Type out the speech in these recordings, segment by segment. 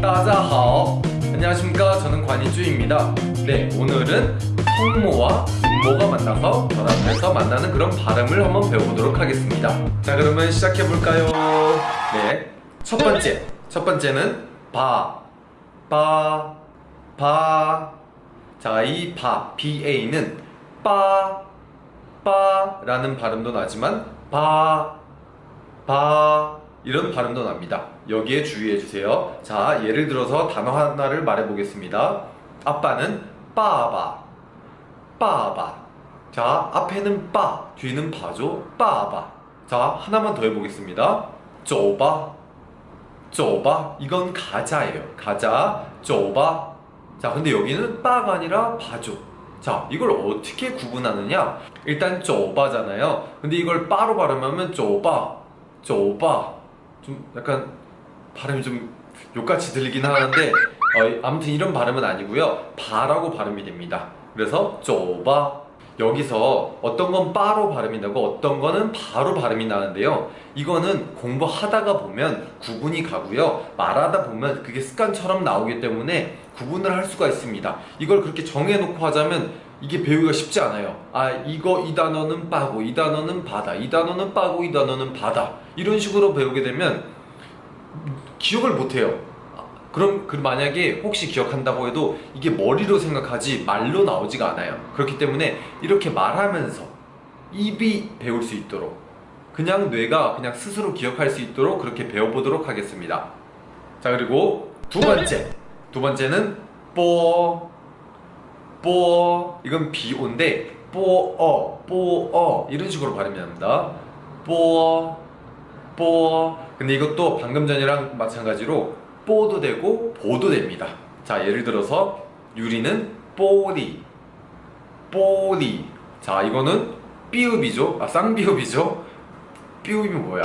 따자하오. 안녕하십니까? 저는 관이주입니다. 네 오늘은 성모와 음모가 만나서 결합해서 만나는 그런 발음을 한번 배워보도록 하겠습니다. 자 그러면 시작해볼까요? 네첫 번째. 첫 번째는 바. 바, 바. 자, 이 바, BA는 빠, 빠라는 발음도 나지만 바, 바 이런 발음도 납니다. 여기에 주의해 주세요. 자, 예를 들어서 단어 하나를 말해 보겠습니다. 아빠는 빠바, 빠바. 자, 앞에는 빠, 뒤는 바죠. 빠바. 자, 하나만 더 해보겠습니다. 쪼바, 쪼바. 이건 가자예요. 가자, 쪼바. 자, 근데 여기는 빠가 아니라 바죠. 자, 이걸 어떻게 구분하느냐? 일단 쪼바잖아요. 근데 이걸 빠로 발음하면 쪼바, 쪼바. 좀 약간 발음이 좀 욕같이 들리긴 하는데 어, 아무튼 이런 발음은 아니고요. 바라고 발음이 됩니다. 그래서 쪼바. 여기서 어떤 건 빠로 발음이 나고 어떤 거는 바로 발음이 나는데요. 이거는 공부하다가 보면 구분이 가고요. 말하다 보면 그게 습관처럼 나오기 때문에 구분을 할 수가 있습니다. 이걸 그렇게 정해놓고 하자면 이게 배우기가 쉽지 않아요. 아 이거 이 단어는 빠고 이 단어는 바다 이 단어는 빠고 이 단어는 바다 이런 식으로 배우게 되면 기억을 못해요. 그럼 그 만약에 혹시 기억한다고 해도 이게 머리로 생각하지 말로 나오지가 않아요. 그렇기 때문에 이렇게 말하면서 입이 배울 수 있도록 그냥 뇌가 그냥 스스로 기억할 수 있도록 그렇게 배워보도록 하겠습니다. 자 그리고 두 번째 두 번째는 뽀, 뽀 이건 비오인데 뽀어, 뽀어 이런 식으로 발음이 납니다. 뽀, 뽀 근데 이것도 방금 전이랑 마찬가지로 뽀도 되고 보도 됩니다. 자 예를 들어서 유리는 뽀리, 뽀리 자 이거는 삐읍이죠. 아 쌍비읍이죠. 삐읍이 뭐야?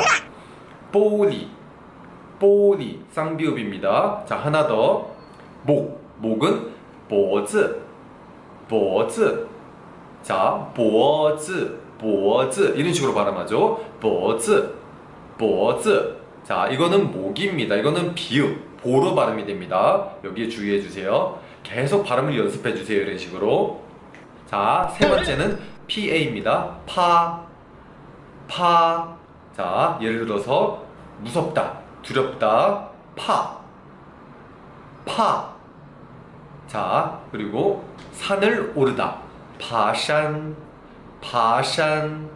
뽀리, 뽀리 쌍비읍입니다. 자 하나 더 목, 목은 脖子, 보즈 자, 보즈 보즈 이런 식으로 발음하죠. 보즈 보즈 자, 이거는 목입니다. 이거는 비읍 보로 발음이 됩니다. 여기에 주의해 주세요. 계속 발음을 연습해 주세요. 이런 식으로 자, 세 번째는 PA입니다. 파 파. 자, 예를 들어서 무섭다, 두렵다, 파 파. 자, 그리고 산을 오르다. 파산, 파산,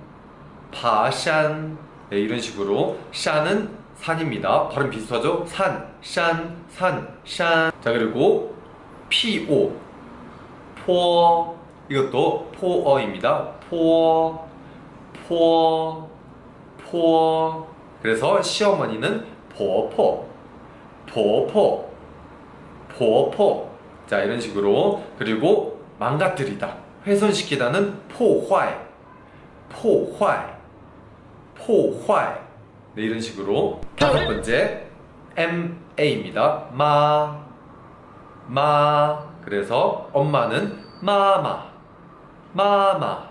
파산. 네, 이런 식으로 샤는 산입니다. 발음 비슷하죠? 산, 산, 산, 산. 자, 그리고 PO, 포. 이것도 포어입니다. 포, 포, 포. 그래서 시어머니는 婆婆, 婆婆, 婆婆. 자, 이런 식으로. 그리고 망가뜨리다, 훼손시키다는 破坏, 破坏, 破坏. 네, 이런 식으로. 다섯 번째, MA입니다. 마, 마. 그래서 엄마는 마마, 마마,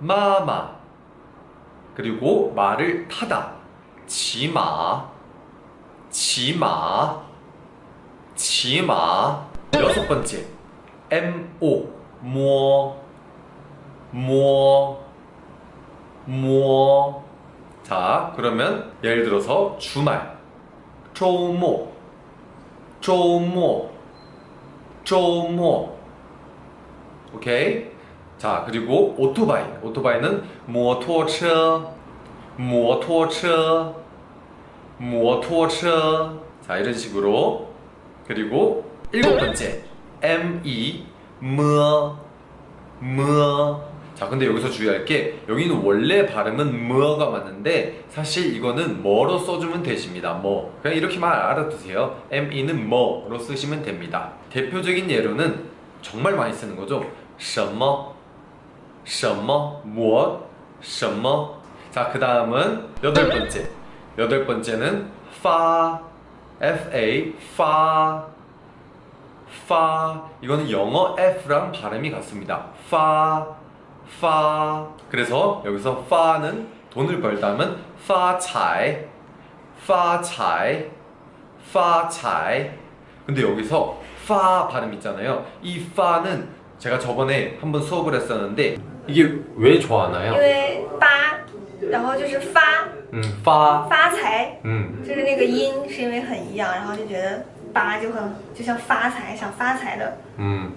마마. 그리고 말을 타다. 지마, 지마, 지마. 여섯 번째, MO, 모, 모, 모. 자, 그러면 예를 들어서 주말, 周末, 周末, 周末. 오케이? 자, 그리고 오토바이. 오토바이는 摩托车,摩托车,摩托车. 자, 이런 식으로. 그리고 일곱 번째. M-E, 뭐, 뭐. 자, 근데 여기서 주의할 게 여기는 원래 발음은 뭐가 맞는데 사실 이거는 뭐로 써주면 되십니다. 뭐. 그냥 이렇게만 알아두세요. M-E는 뭐로 쓰시면 됩니다. 대표적인 예로는 정말 많이 쓰는 거죠. 什么,什么,무엇, 什么. 자, 그 다음은 여덟 번째. 여덟 번째는 파, F-A, 파, 파. 이거는 영어 F랑 발음이 같습니다. 파, 파. 그래서 여기서 파는 돈을 벌다면 发财,发财,发财. 근데 여기서 파 발음 있잖아요. 이 파는 제가 저번에 한번 수업을 했었는데 이게 왜 좋아하나요? 因为发，然后就是发 음, 파. 发财， 음. 就是那个音是因为很一样，然后就觉得 八就很就像发财，想发财的。 음.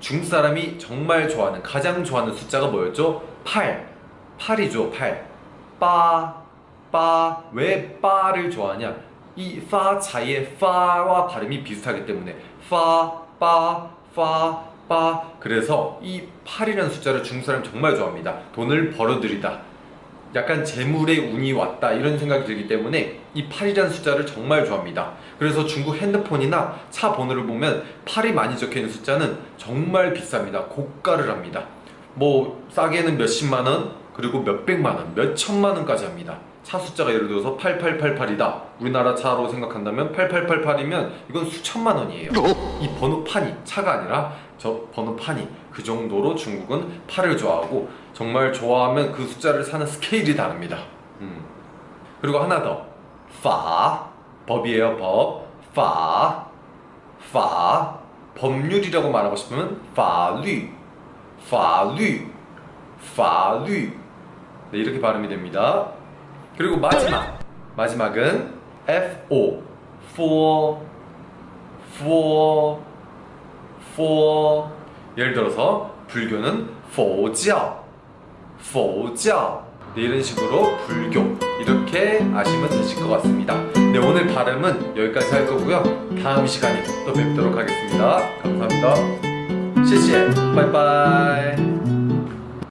중국 사람이 정말 좋아하는 가장 좋아하는 숫자가 뭐였죠? 8. 8이죠, 8. 빠, 빠. 왜 빠를 좋아하냐? 이 파 차이의 파와 발음이 비슷하기 때문에 파, 빠, 파, 빠. 그래서 이 8이라는 숫자를 중국 사람이 정말 좋아합니다. 돈을 벌어들이다. 약간 재물의 운이 왔다 이런 생각이 들기 때문에 이 8이라는 숫자를 정말 좋아합니다. 그래서 중국 핸드폰이나 차 번호를 보면 8이 많이 적혀 있는 숫자는 정말 비쌉니다. 고가를 합니다. 뭐 싸게는 몇십만 원 그리고 몇백만 원, 몇천만 원까지 합니다. 차 숫자가 예를 들어서 8888이다. 우리나라 차로 생각한다면 8888이면 이건 수천만 원이에요. 이 번호판이 차가 아니라 저 번호판이 그 정도로 중국은 8을 좋아하고 정말 좋아하면 그 숫자를 사는 스케일이 다릅니다. 음. 그리고 하나 더. 파 법이에요 법. 파 파 법률이라고 말하고 싶으면法律 法律 法律 네, 이렇게 발음이 됩니다. 그리고 마지막 마지막은 FO for for for 예를 들어서 불교는 佛教 佛教네, 이런 식으로 불교 이렇게 아시면 되실 것 같습니다. 네, 오늘 발음은 여기까지 할 거고요. 다음 시간에 또 뵙도록 하겠습니다. 감사합니다. 谢谢，拜拜。